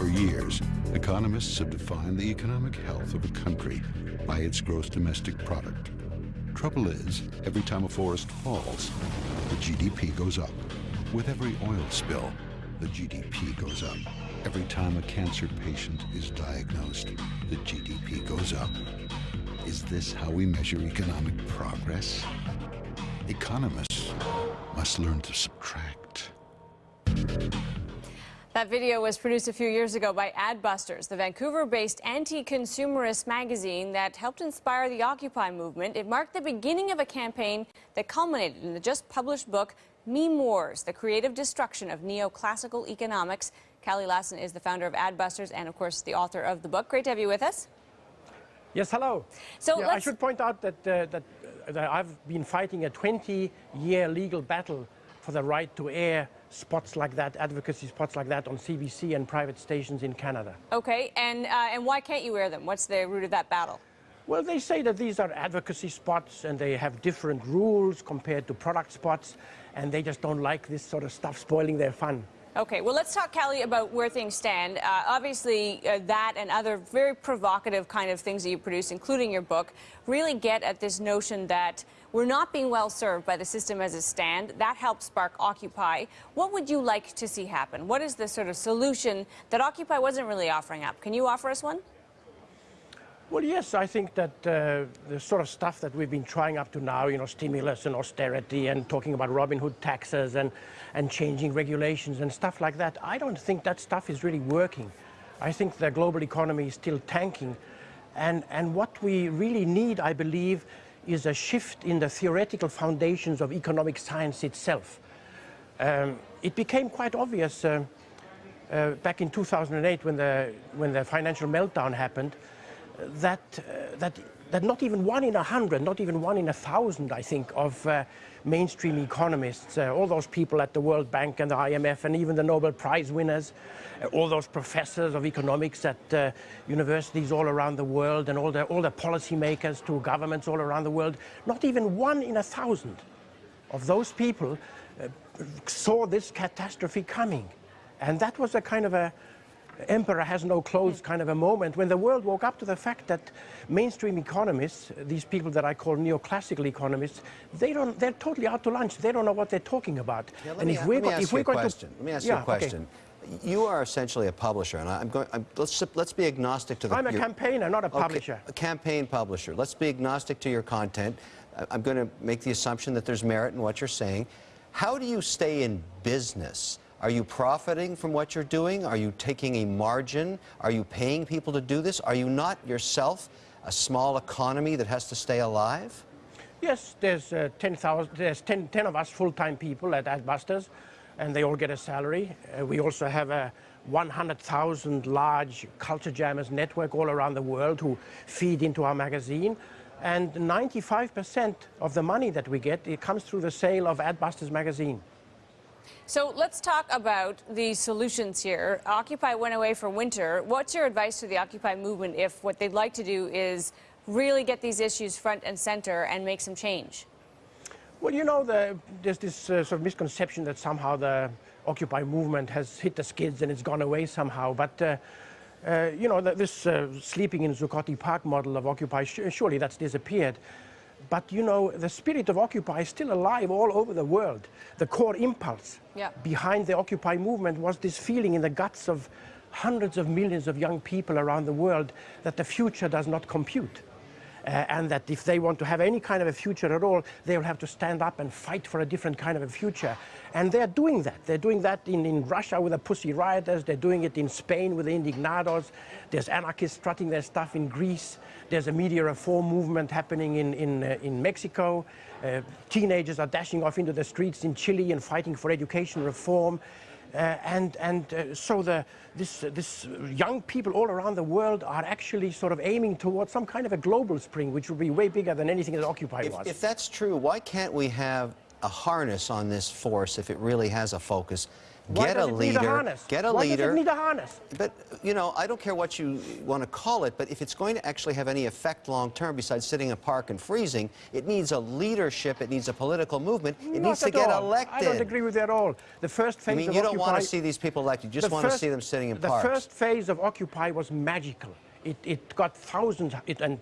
For years, economists have defined the economic health of a country by its gross domestic product. Trouble is, every time a forest falls, the GDP goes up. With every oil spill, the GDP goes up. Every time a cancer patient is diagnosed, the GDP goes up. Is this how we measure economic progress? Economists must learn to subtract. That video was produced a few years ago by Adbusters, the Vancouver-based anti-consumerist magazine that helped inspire the Occupy movement. It marked the beginning of a campaign that culminated in the just published book, Meme Wars, the creative destruction of neoclassical economics. Kalle Lasn is the founder of Adbusters and, of course, the author of the book. Great to have you with us. Yes, hello. So yeah, I should point out that, uh, that, uh, that I've been fighting a 20-year legal battle for the right to air spots like that, advocacy spots like that on CBC and private stations in Canada. Okay, and, uh, and why can't you wear them? What's the root of that battle? Well, they say that these are advocacy spots and they have different rules compared to product spots, and they just don't like this sort of stuff spoiling their fun. Okay, well, let's talk, Kalle, about where things stand. Uh, obviously, uh, that and other very provocative kind of things that you produce, including your book, really get at this notion that we're not being well served by the system as it stands. That helps spark Occupy. What would you like to see happen? What is the sort of solution that Occupy wasn't really offering up? Can you offer us one? Well, yes, I think that uh, the sort of stuff that we've been trying up to now, you know, stimulus and austerity and talking about Robin Hood taxes and, and changing regulations and stuff like that, I don't think that stuff is really working. I think the global economy is still tanking. And, and what we really need, I believe, is a shift in the theoretical foundations of economic science itself. Um, it became quite obvious uh, uh, back in 2008 when the, when the financial meltdown happened that, uh, that, that not even one in a hundred, not even one in a thousand, I think, of uh, mainstream economists, uh, all those people at the World Bank and the IMF and even the Nobel Prize winners, uh, all those professors of economics at uh, universities all around the world and all the, all the policymakers to governments all around the world, not even one in a thousand of those people uh, saw this catastrophe coming. And that was a kind of a, emperor has no clothes kind of a moment when the world woke up to the fact that mainstream economists, these people that I call neoclassical economists, they don't, they're totally out to lunch. They don't know what they're talking about. Yeah, and if we're, if we're going to... Let me ask yeah, you a question. Okay. You are essentially a publisher, and I'm going. I'm, let's let's be agnostic to the. I'm a your, campaigner, not a publisher. Okay, a campaign publisher. Let's be agnostic to your content. I'm going to make the assumption that there's merit in what you're saying. How do you stay in business are you profiting from what you're doing? Are you taking a margin? Are you paying people to do this? Are you not yourself a small economy that has to stay alive? Yes, there's uh, 10,000, there's 10, 10 of us full-time people at Adbusters, and they all get a salary. Uh, we also have a 100,000 large culture jammers network all around the world who feed into our magazine. And 95% of the money that we get, it comes through the sale of Adbusters magazine. So let's talk about the solutions here. Occupy went away for winter. What's your advice to the Occupy movement if what they'd like to do is really get these issues front and center and make some change? Well, you know, the, there's this uh, sort of misconception that somehow the Occupy movement has hit the skids and it's gone away somehow. But, uh, uh, you know, this uh, sleeping in Zuccotti Park model of Occupy, surely that's disappeared. But you know, the spirit of Occupy is still alive all over the world. The core impulse yeah. behind the Occupy movement was this feeling in the guts of hundreds of millions of young people around the world that the future does not compute. Uh, and that if they want to have any kind of a future at all, they will have to stand up and fight for a different kind of a future. And they're doing that. They're doing that in, in Russia with the Pussy Rioters. They're doing it in Spain with the Indignados. There's anarchists strutting their stuff in Greece. There's a media reform movement happening in, in, uh, in Mexico. Uh, teenagers are dashing off into the streets in Chile and fighting for education reform. Uh, and and uh, so the, this, uh, this young people all around the world are actually sort of aiming towards some kind of a global spring, which will be way bigger than anything that Occupy if, was. If that's true, why can't we have a harness on this force if it really has a focus Get a a leader. harness? Get a Why leader. does it need a harness? But, you know, I don't care what you want to call it, but if it's going to actually have any effect long term besides sitting in a park and freezing, it needs a leadership, it needs a political movement, it Not needs to get all. elected. I don't agree with that at all. The first phase I mean, of you don't want to see these people elected, you just the want to see them sitting in the parks. first phase of Occupy was magical. It, it got thousands it, and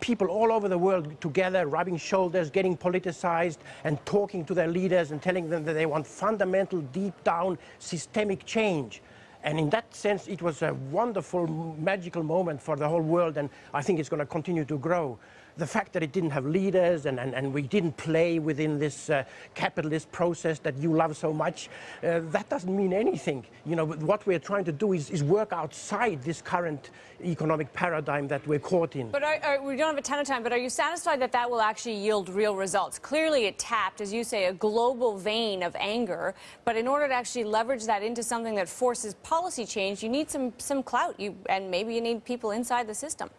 people all over the world together, rubbing shoulders, getting politicized, and talking to their leaders and telling them that they want fundamental, deep down, systemic change. And in that sense, it was a wonderful, magical moment for the whole world, and I think it's going to continue to grow. The fact that it didn't have leaders and, and, and we didn't play within this uh, capitalist process that you love so much, uh, that doesn't mean anything. You know, what we're trying to do is, is work outside this current economic paradigm that we're caught in. But are, are, we don't have a ton of time, but are you satisfied that that will actually yield real results? Clearly, it tapped, as you say, a global vein of anger. But in order to actually leverage that into something that forces policy change, you need some, some clout, you, and maybe you need people inside the system.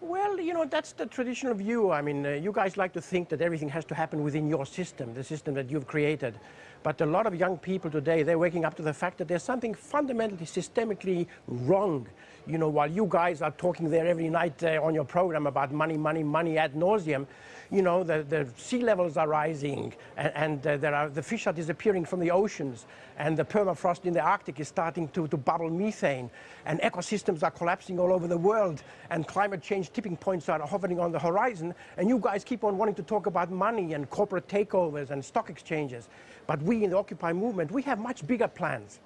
Well, you know, that's the traditional view. I mean, uh, you guys like to think that everything has to happen within your system, the system that you've created. But a lot of young people today, they're waking up to the fact that there's something fundamentally, systemically wrong. You know, while you guys are talking there every night uh, on your program about money, money, money ad nauseum, you know, the, the sea levels are rising and, and uh, there are, the fish are disappearing from the oceans and the permafrost in the Arctic is starting to, to bubble methane and ecosystems are collapsing all over the world and climate change tipping points are hovering on the horizon and you guys keep on wanting to talk about money and corporate takeovers and stock exchanges. But we in the Occupy movement, we have much bigger plans.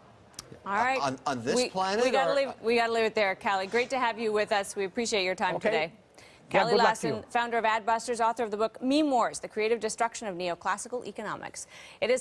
All right. On- on this we, planet We got to leave, we gotta leave it there, Kalle. Great to have you with us. We appreciate your time Okay. today. Yeah, Kalle good luck to Lasn, you. founder of Adbusters, author of the book Meme Wars, The Creative Destruction of Neoclassical Economics. It is